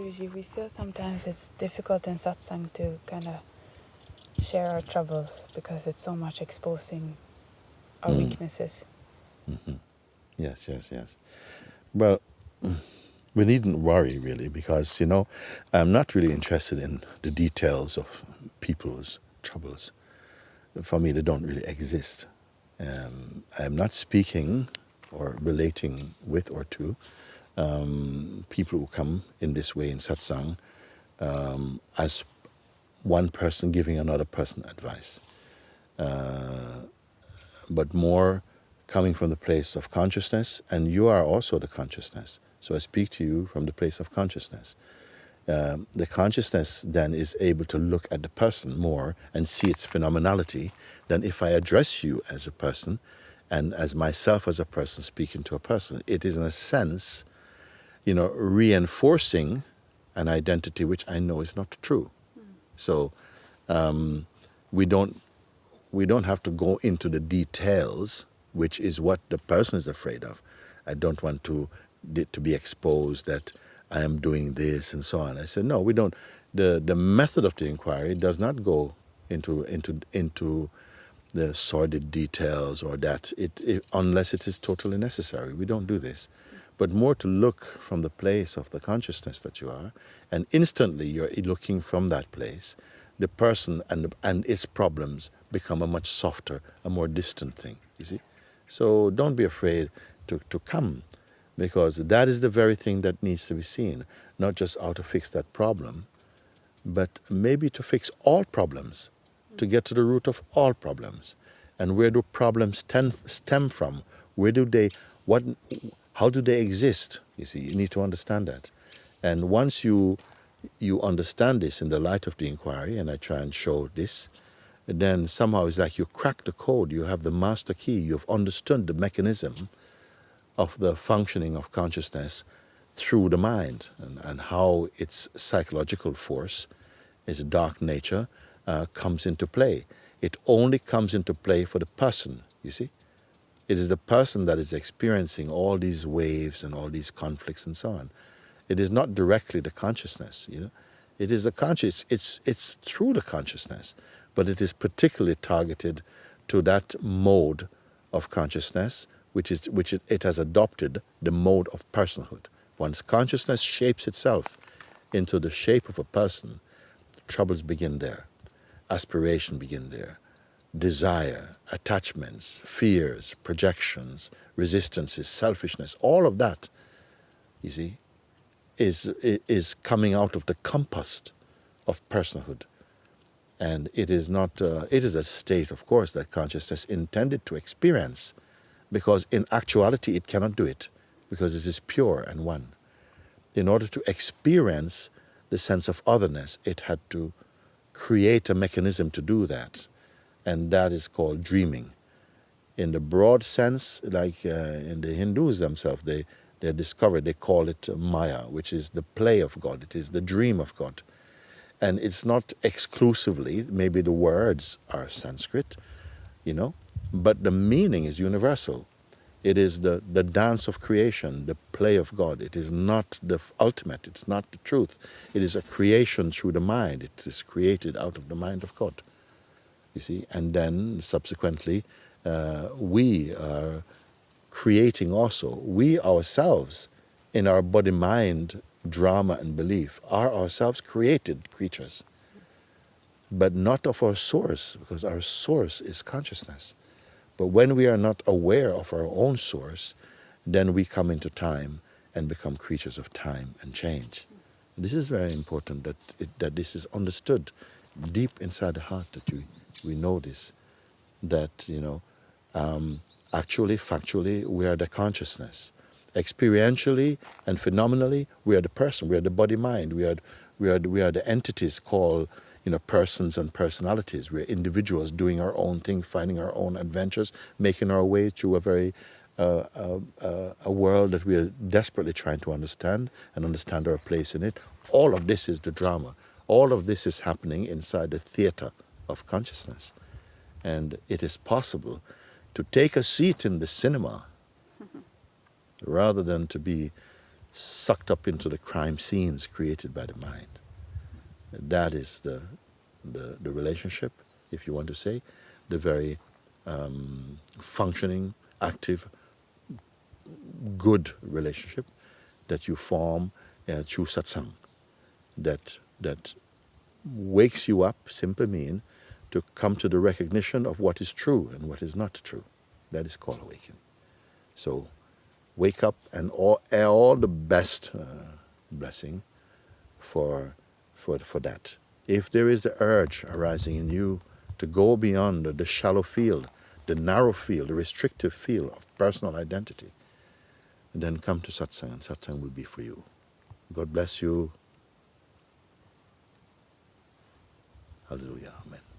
Guruji, we feel sometimes it's difficult in satsang to kind of share our troubles because it's so much exposing our mm. weaknesses. Mm -hmm. Yes, yes, yes. Well, we needn't worry really because, you know, I'm not really interested in the details of people's troubles. For me, they don't really exist. Um, I'm not speaking or relating with or to um, people who come in this way in satsang um, as one person giving another person advice, uh, but more coming from the place of consciousness, and you are also the consciousness. So I speak to you from the place of consciousness. Um, the consciousness then is able to look at the person more and see its phenomenality than if I address you as a person and as myself as a person speaking to a person. It is in a sense, you know, reinforcing an identity which I know is not true. Mm. So um, we don't we don't have to go into the details, which is what the person is afraid of. I don't want to to be exposed that I am doing this and so on. I said, no, we don't. The the method of the inquiry does not go into into into the sordid details or that it, it, unless it is totally necessary. We don't do this. But more to look from the place of the consciousness that you are, and instantly you're looking from that place, the person and and its problems become a much softer, a more distant thing. You see, so don't be afraid to to come because that is the very thing that needs to be seen, not just how to fix that problem, but maybe to fix all problems, to get to the root of all problems. And where do problems stem, stem from? Where do they, what, how do they exist? You see, you need to understand that. And once you, you understand this in the light of the inquiry, and I try and show this, then somehow it's like you crack the code, you have the master key, you've understood the mechanism, of the functioning of consciousness through the mind and, and how its psychological force, its dark nature, uh, comes into play. It only comes into play for the person, you see. It is the person that is experiencing all these waves and all these conflicts and so on. It is not directly the consciousness, you know. It is the conscious, it's, it's through the consciousness, but it is particularly targeted to that mode of consciousness which, is, which it, it has adopted the mode of personhood. Once consciousness shapes itself into the shape of a person, troubles begin there, aspiration begin there, desire, attachments, fears, projections, resistances, selfishness, all of that, you see, is, is coming out of the compass of personhood. And it is not, uh, it is a state, of course, that consciousness intended to experience because in actuality it cannot do it because it is pure and one. In order to experience the sense of otherness, it had to create a mechanism to do that, and that is called dreaming. In the broad sense, like uh, in the Hindus themselves, they, they discovered, they call it Maya, which is the play of God, it is the dream of God. And it's not exclusively, maybe the words are Sanskrit, you know, but the meaning is universal. It is the, the dance of creation, the play of God. It is not the ultimate, it's not the truth. It is a creation through the mind. It is created out of the mind of God. You see, and then subsequently, uh, we are creating also, we ourselves, in our body mind drama and belief, are ourselves created creatures, but not of our source, because our source is consciousness. But when we are not aware of our own source, then we come into time and become creatures of time and change. this is very important that, it, that this is understood deep inside the heart that we, we know this, that, you know, um, actually, factually, we are the consciousness. Experientially and phenomenally, we are the person, we are the body-mind, we are, we, are, we are the entities called you know, persons and personalities. We're individuals doing our own thing, finding our own adventures, making our way through a very uh, uh, uh, a world that we are desperately trying to understand and understand our place in it. All of this is the drama. All of this is happening inside the theater of consciousness. And it is possible to take a seat in the cinema rather than to be sucked up into the crime scenes created by the mind. That is the, the, the relationship, if you want to say, the very um, functioning, active, good relationship that you form uh, through satsang. That, that wakes you up, simply mean, to come to the recognition of what is true and what is not true. That is called awakening. So wake up and all, all the best uh, blessing for, for, for that. If there is the urge arising in you to go beyond the shallow field, the narrow field, the restrictive field of personal identity, then come to satsang and satsang will be for you. God bless you. Hallelujah. Amen.